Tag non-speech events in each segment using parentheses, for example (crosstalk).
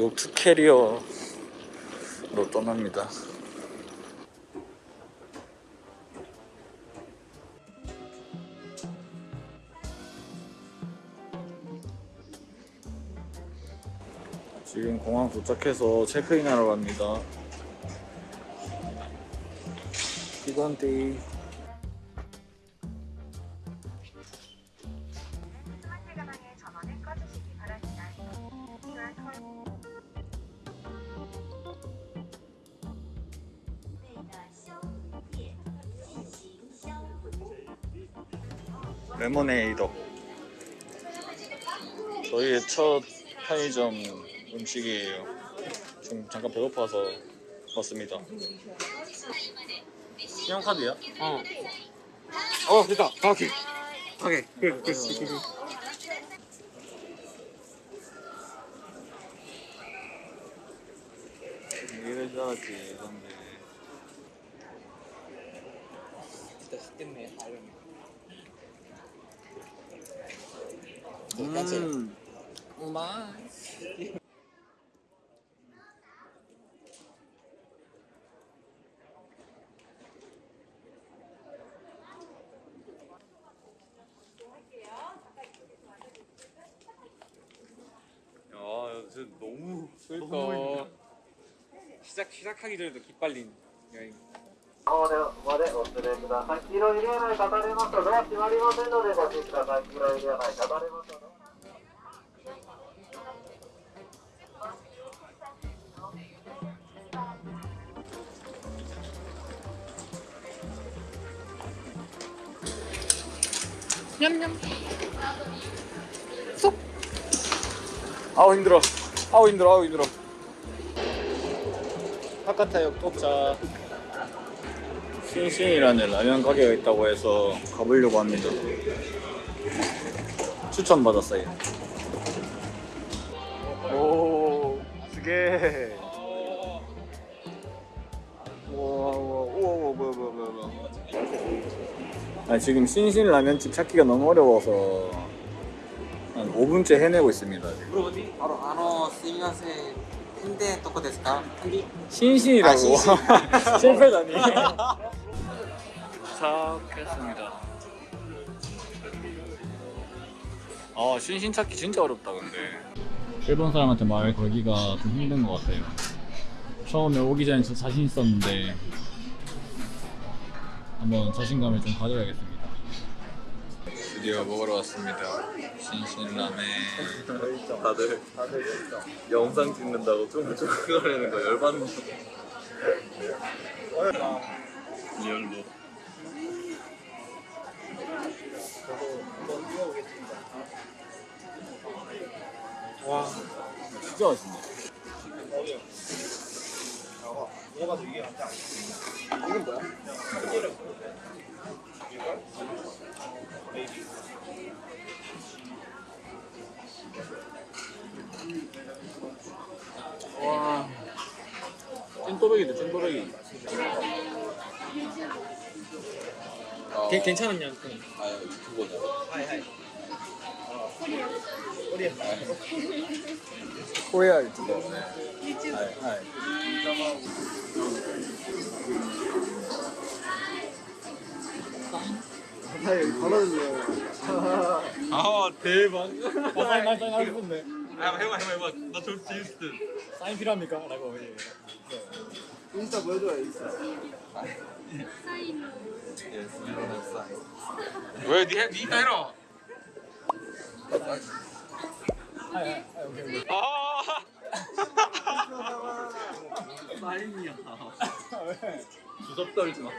결국 투캐리어로 떠납니다. 지금 공항 도착해서 체크인하러 갑니다. 기관데 편의점 음식이에요 지금 잠깐 배고파서 왔습니다 신용카드야? 어. 어, 됐다. 다 오케이. 오케이. 그, 그, 그, 그. 이래야지 근데 진짜 쉽겠네. 음 우마. 야 진짜 너무 그러니까 시작 시작하기 전에도 기빨린 여행. までまでお連れください。黄色い入れない方ありますとドア閉まりませんのでご注意ください。黄色い入れない方ありますと 아우 힘들어. 아우 힘들어 아우 힘들어. 하카타역 도착 신신이라는 라면 가게가 있다고 해서 가보려고 합니다. 추천받았어요. 오 스게 우와 우와 우와 우와 뭐야 뭐야 뭐야 뭐야 아, 지금 신신 라면집 찾기가 너무 어려워서 한 5분째 해내고 있습니다. 물어보지? 바로 아노 스미마세 텐데 도코 데스까? 신신이라고. (laughs) 실패다니. 찾겠습니다. 아 신신 찾기 진짜 어렵다 근데. 일본 사람한테 말 걸기가 좀 힘든 것 같아요. 처음에 오기 전에 저 자신 있었는데 한번 자신감을 좀 가져야겠습니다. 드디어 먹으러 왔습니다. 신신라멘. 다들 영상 찍는다고 쫑쫑거리는 거 열받는 거. 리얼로 와 진짜 맛있네. 이 건 뭐야? 와 찐또배기다 찐또배기 괜 괜찮았냐? 아 YouTuber냐 hi hi. Korea YouTuber 네. hi hi 아 대박 어, 사인 사인 사인 하고 싶은데 아 해봐 해봐 해봐 나 저럴 수 있을 듯 사인 필요합니까? 라고 예. 인스타 보여줘요 인스타. 왜 니, 니 해라 하이 하이 하이 오케이 오케이 아 사인이야. 왜? 주접 떨지 마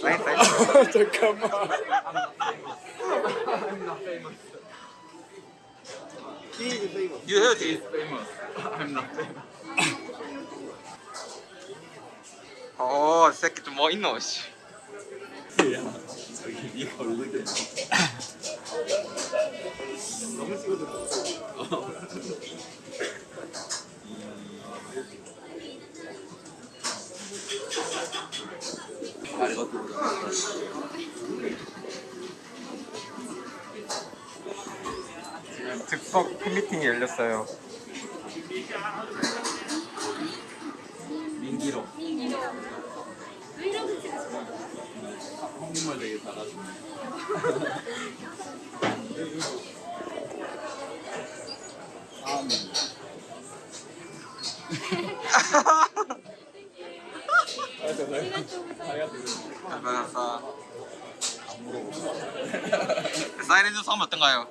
사인 사인. 잠깐만 You heard he is famous I'm not famous 어, 새끼 좀 야 저기 네가 올리게 너무 찍어도 보자 즉석 팬미팅이 열렸어요 알바사. 사이렌즈 처음 어떤가요?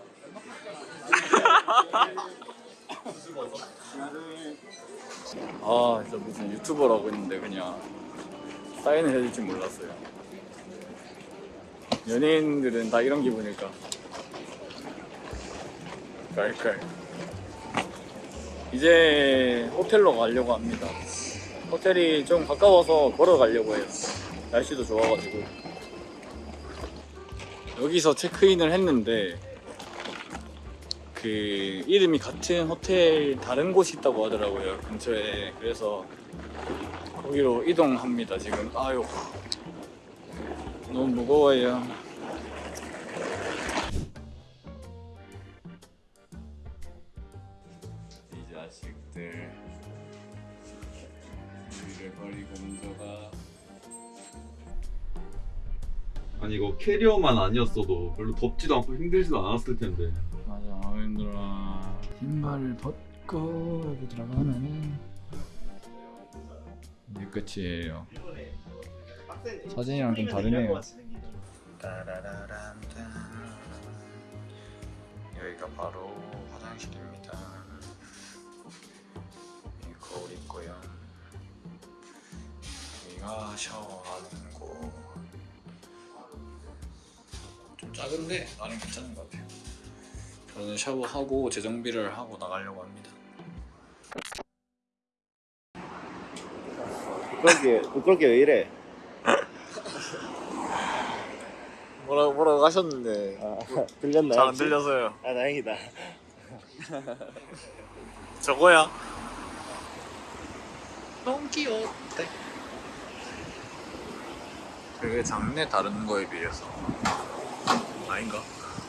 아, 진짜 무슨 유튜버라고 했는데 그냥 사인을 해줄 줄 몰랐어요. 연예인들은 다 이런 기분일까? 깔깔. 이제 호텔로 가려고 합니다. 호텔이 좀 가까워서 걸어가려고 해요. 날씨도 좋아가지고. 여기서 체크인을 했는데 그 이름이 같은 호텔 다른 곳이 있다고 하더라고요 근처에 그래서 거기로 이동합니다 지금 아유 너무 무거워요 아니 이거 캐리어만 아니었어도 별로 덥지도 않고 힘들지도 않았을 텐데. 맞아 아 힘들어 신발을 벗고 여기 들어가면은 이제 끝이에요. 사진이랑 좀 다르네요. 여기가 바로 화장실입니다. 거울 있고요. 여기가 샤워하는 작은데 나름 괜찮은 것 같아요 저는 샤워하고 재정비를 하고 나가려고 합니다. 부끄럽게 부끄럽게 왜 이래? (laughs) 뭐라고 뭐라고 하셨는데 아, (laughs) 들렸나요? 잘 안? 들려서요. 아 다행이다. (laughs) 저거야. 너무 귀여워. 되게 작네 다른 거에 비해서. 아닌가?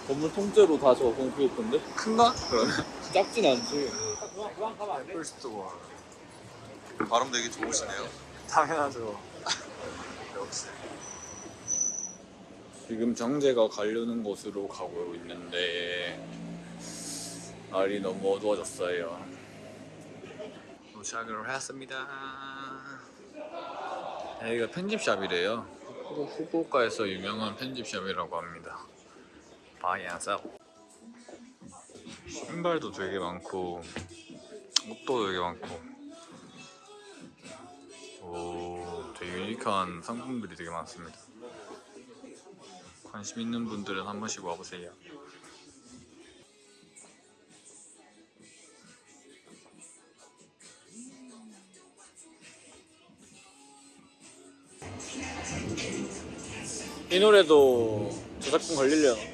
건물 통째로 다 저거 공포였던데? 큰가? 그러면 작진 않지. 풀스토어. 발음 되게 좋으시네요. 당연하죠. 역시. 지금 정재가 가려는 곳으로 가고 있는데 날이 너무 어두워졌어요. 도착을 했습니다. 여기가 편집샵이래요. 후- 후쿠오카에서 유명한 편집샵이라고 합니다. 바이안사. 신발도 되게 많고 옷도 되게 많고 오, 되게 유니크한 상품들이 되게 많습니다. 관심 있는 분들은 한 번씩 와보세요. 이 노래도 저작권 걸리려나? 10분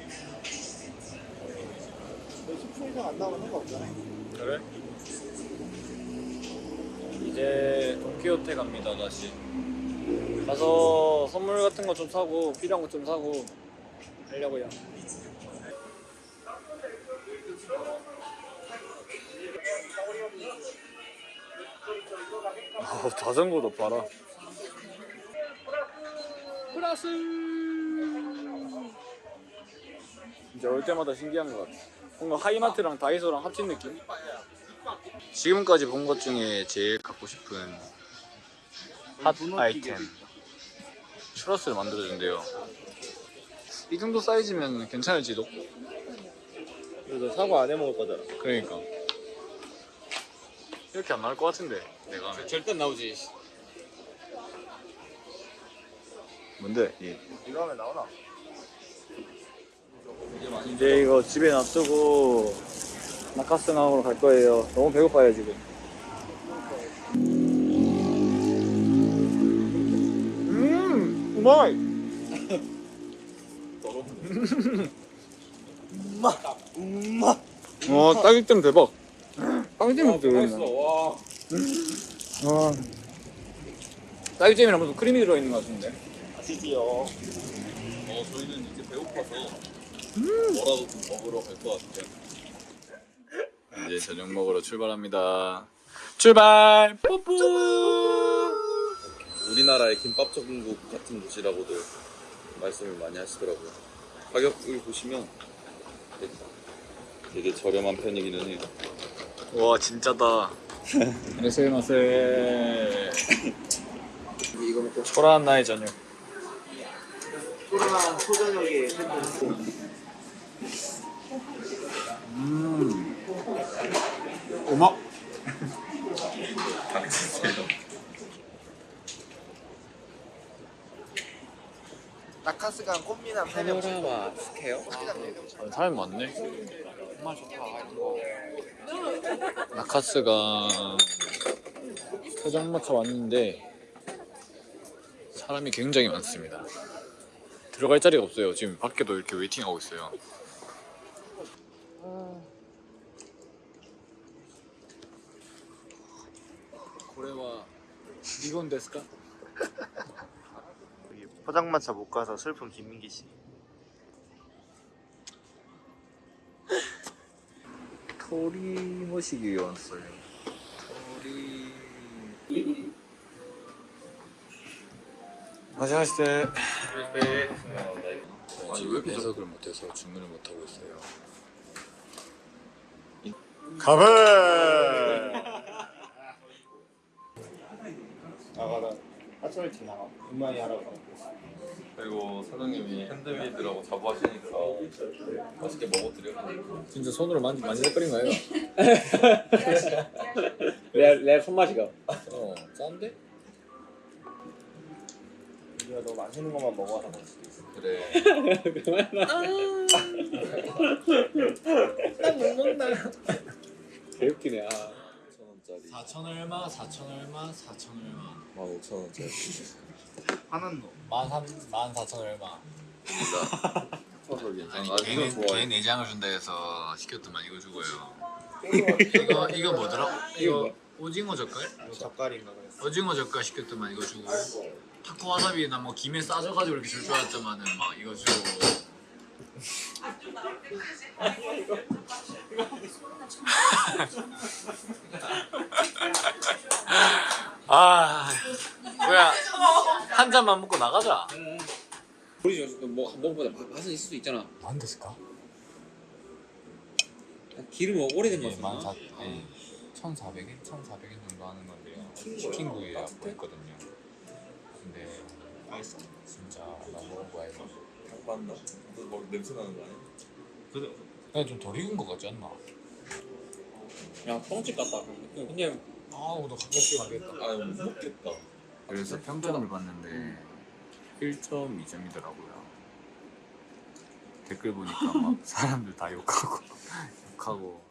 이상 안 나오면 상관없잖아. 그래? 이제 도쿄호텔 갑니다 다시. 가서 선물 같은 거 좀 사고 필요한 거 좀 사고 하려고요. 어, 자전거도 봐라 플러스 이제 올 때마다 신기한 것 같아 뭔가 하이마트랑 다이소랑 합친 느낌? 지금까지 본 것 중에 제일 갖고 싶은 핫 아이템 추러스를 만들어준대요 이 정도 사이즈면 괜찮을지도 그래서 사과 안 해 먹을 거잖아. 그러니까 이렇게 안 나올 것 같은데 내가 하면 절대 나오지. 뭔데? 이 이거 하면 나오나? 이제 이거 집에 놔두고 나카스나으로 갈 거예요 너무 배고파요 지금 음 우마이 엄마, (laughs) 엄마. 와 딸기잼 대박 딸기잼 맛있어. 들어있네 와. 와 딸기잼이랑 무슨 크림이 들어있는 것 같은데 아시지요? 어, 저희는 이제 배고파서 뭐라도 좀 먹으러 갈 것 같아요. 이제 저녁 먹으러 출발합니다. 출발! 뽀뽀! 우리나라의 김밥 전국 같은 곳이라고도 말씀을 많이 하시더라고요. 가격을 보시면 되게- 저렴한 편이기는 해요. 와 진짜다. 안녕하세요. 이거 먹고 초라한 나의 저녁. 소라한 소저녁에 음악. 나카스가 꽃미남 파노라마 스퀘어? 사람이 많네. 나카스가 포장마차 왔는데 사람이 굉장히 많습니다. 들어갈 자리가 없어요. 지금 밖에도 이렇게 waiting하고 있어요. 고래와 이건 데스까? (laughs) 포장마차 못 가서 슬픈 김민기 씨. 토리 모시기 왔어요. 토리. 안녕하세요. 지금 배석을 못해서 주문을 못 하고 있어요. 가베. 하철팀 나가. 분만이 하라고. 그리고 사장님이 핸드메이드라고 자부하시니까 맛있게 먹어드려. 진짜 손으로 만지 만지작거린 거예요? 내, 내 손맛이가 어, 짠데? 우리가 너무 맛있는 것만 먹어서 그럴 수도 있어. 그래. (laughs) 개웃기네 아 5천원짜리 4천 얼마, 4천 얼마, 4천 얼마. 15,000원짜리 하는 놈. 만한 만 사천 얼마. 커서 괜찮아. 아니 아, 걔, 이거 걔 좋아해. 내장을 준다 해서 시켰더만 이거 주고요. 이거 이거 뭐더라? 이거 오징어 젓갈? 뭐 젓갈인가 그랬어. 오징어 젓갈 시켰더만 이거 주고 타코 와사비나 뭐 김에 싸져가지고 이렇게 줄 줄 알았더만은 막 이거 주고. 아 뭐야 한 잔만 먹고 나가자. 우리 뭐 먹어보자 맛은 있을 수 있잖아 안 됐을까? 기름 오래된 예, 1,400엔, 1,400엔 정도 하는 건데요. 치킨 구이라고 했거든요. 근데 맛있어. 진짜 나 먹어봐야 돼. 맞나? 뭐 냄새 나는 거 아니야? 그냥 좀 덜 익은 것 같지 않나? 야 뻥집 같다 그냥 아우 너 가볍게 가겠다. 아, 못 먹겠다. 그래서 평점을 봤는데 1.2점이더라고요. 댓글 보니까 막 사람들 다 욕하고 (laughs) 욕하고.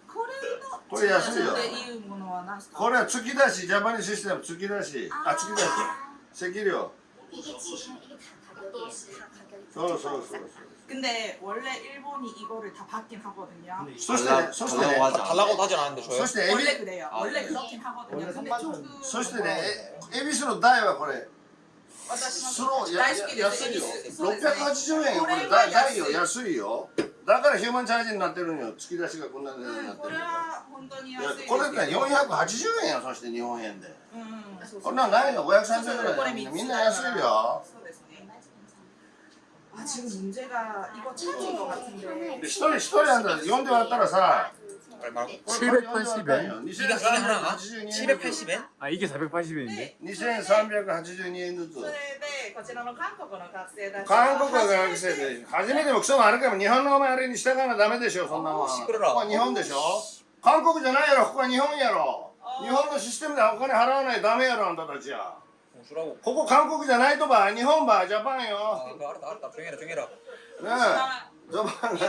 これのこれ安いよっていうものは何ですか。これは月だしジャパニーシステム月だしあ月だし石料そうそうそうそう 근데 원래 일본이 이거를 다 받긴 하거든요. そしてねそしてね 달라고 하진 않는데 そして恵比 원래 그래요. 원래 그렇긴 하거든요. 원래 근데 선반 조금 そしてねえ恵比寿の大はこれ私スローや大好きです。安いよそうですね680円よこれこれは大大安いよ安いよ だからヒューマンチャージになってるんよ突き出しがこんな値段になうん、ってるこれは本当にいや安いですこれって480円やそして日本円でうん、そうそうこんなんないよ530円ぐこれらい三つみんな安いよそうですね。아 지금 문제가 이거 찾은 것 같은데. で一人一人なんだ4で割ったらさ 얼마라고? 780円 이게 하나가 780엔? 아 이게 480엔인데? 2382円ずつそれでこちらの韓国の学生たち韓国は学生で初めてもクソもあるけど日本のお前あれに従わなダメでしょそんなもんこシクロラこは日本でしょ韓国じゃないやろここは日本やろ日本のシステムでお金払わないとダメやろあんたたちは 공수라고 ここ韓国じゃないとば日本ばジャパンよ 아 그거 알았다 알았다 조용해라 조용해라 ねえジャパンね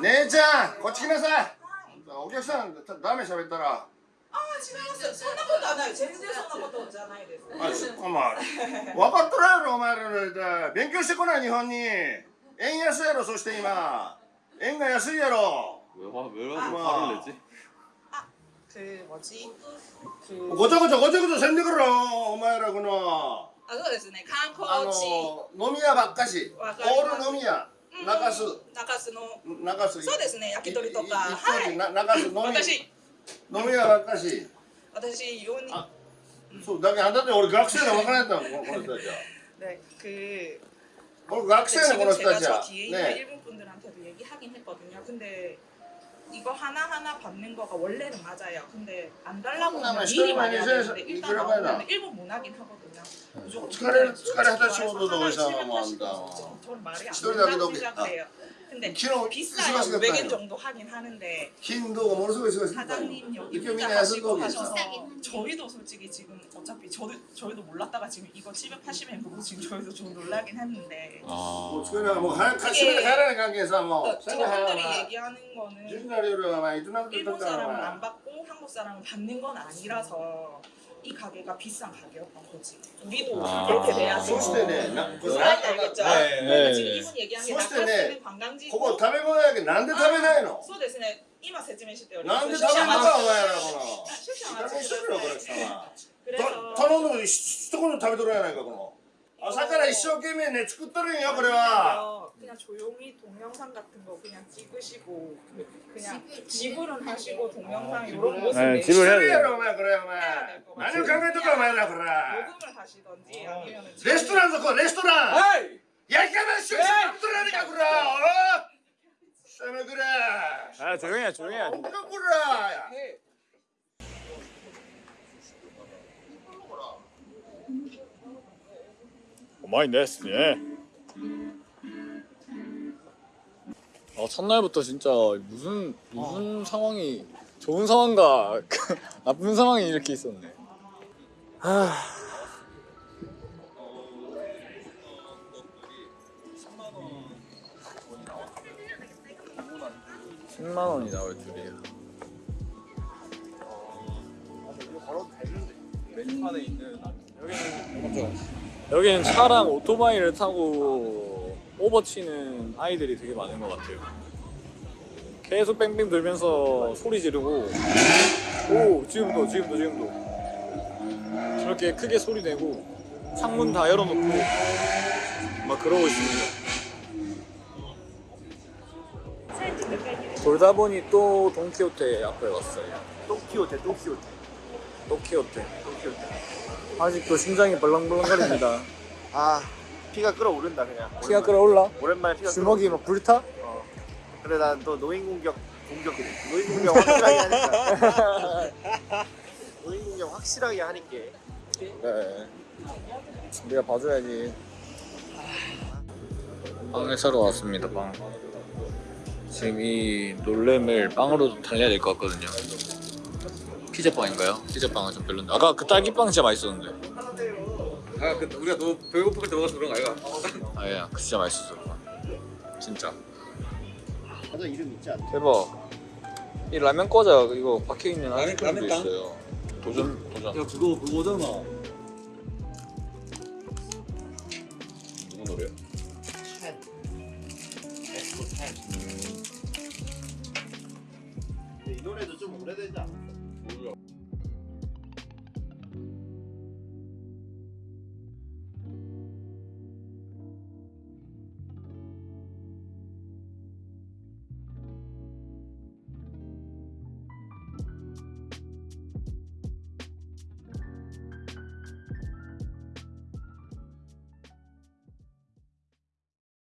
姉ちゃんこっち来なさい。お客さんダメ喋ったら。ああ違いますよ。そんなことはない。全然そんなことじゃないです。あそっかまあ分かっとらんやろお前らの勉強してこない日本に。円安やろそして今。円が安いやろ。あごちゃごちゃごちゃごちゃせんでくるお前らこのあそうですね観光地飲み屋ばっかしオール飲み屋中洲中洲の中洲そうですね焼き鳥とかいいはいな中洲飲み私飲み屋ばっかし私4人あそうだけどだって俺学生で分からんやったもんこの人たちは 네, 그俺学生ねこの 지금 人た 제가 ち 저 は 뒤에 있는ね 일본 분들한테도 얘기하긴 했거든요. 근데 이거 하나 하나 받는 거가 원래는 맞아요. 근데 안 달라고 그나마 하면 시도를 일이 많이 많이 하는데 해서 일단 이거라고 해라. 나오면 일본 문화긴 하거든요. 무조건 疲れる 근데 疲れ果たし 솔직히 ほどのおじ 말해서 さんはもうあん 하나를 た 사가지고 저 근데 비싸요. 500엔 정도 하긴 하는데 긴도 어느 소리 소리 사장님 여기 혼자 가시고 하셔서 저희도 솔직히 지금 어차피 저도, 저희도 몰랐다가 지금 이거 780엔 보고 지금 저희도 좀 놀라긴 했는데. 아. 뭐 최근에 뭐 같이 가라는 관계에서 뭐 그 저분들이 얘기하는 거는 일본 사람은 안 받고 한국 사람은 받는 건 아니라서 이 가게가 비싼 가게였던 거지. 우리도 아. 그렇게 돼야지. そしてねな 무슨 말인지 알겠죠? 네, 그러니까 네. 지금 이분 얘기한 게 そしてね 낙하스는 관광지고 ここ食べ物やけどなんで食べないの そうですね。今説明しております。なんで食べんのかお前らこの少々おいい加減にし待ちくてくれよこれださい。さ 그래서 頼んでも一言食べとるやないかこの朝から一生懸命ね作っとるんよこれは 그냥 조용히 동영상 같은 거 그냥 찍으시고 그냥 지불은 하시고 동영상 이런 모습 네, 지불 해야 돼. 그래 그래 그래. 나는 강에도가 말라 그래. 녹음을 하시던지 아니면 레스토랑 놓고 레스토랑. 야이가만 쇼쇼라니까 그래. 어? 쌤을 그래. 아 조용히 해 조용히 해. 엄청 그래. 오마이 네스 예. 아 첫날부터 진짜 무슨 무슨 상황이 좋은 상황과 (laughs) 나쁜 상황이 이렇게 있었네 하... 10만 원이 나올 줄이야. 여기는 차랑 오토바이를 타고 오버치는 아이들이 되게 많은 것 같아요. 계속 뺑뺑 돌면서 소리 지르고 오 지금도 지금도 지금도 저렇게 크게 소리 내고 창문 다 열어놓고 막 그러고 있습니다. 돌다 보니 또 돈키호테 앞에 왔어요. 또키호테 또키호테 도키호테. 아직도 심장이 벌렁벌렁거립니다. 아 피가 끓어오른다 그냥 피가 끓어올라? 오랜만에 피가 주먹이 막 불타? 끓어. 그래 난 또 노인 공격 공격 노인 공격 확실하게 하니까 (laughs) 노인 공격 확실하게 하니까 그래. 우리가 봐줘야지. 빵을 사러 왔습니다. 빵. 지금 이 놀램을 빵으로 달려야 될 것 같거든요. 피자빵인가요? 피자빵은 좀 별론데. 아까 그 딸기빵 진짜 맛있었는데. 아 그, 우리가 너무 배고플 때 먹어서 그런 거 아이가? 아야, 그 진짜 맛있었어. 진짜. 맞아 이름 있지 않나? 대박. 이 라면 과자 이거 박혀 있는 라면- 라면빵? 있어요. 도전 도전. 야 그거 그거잖아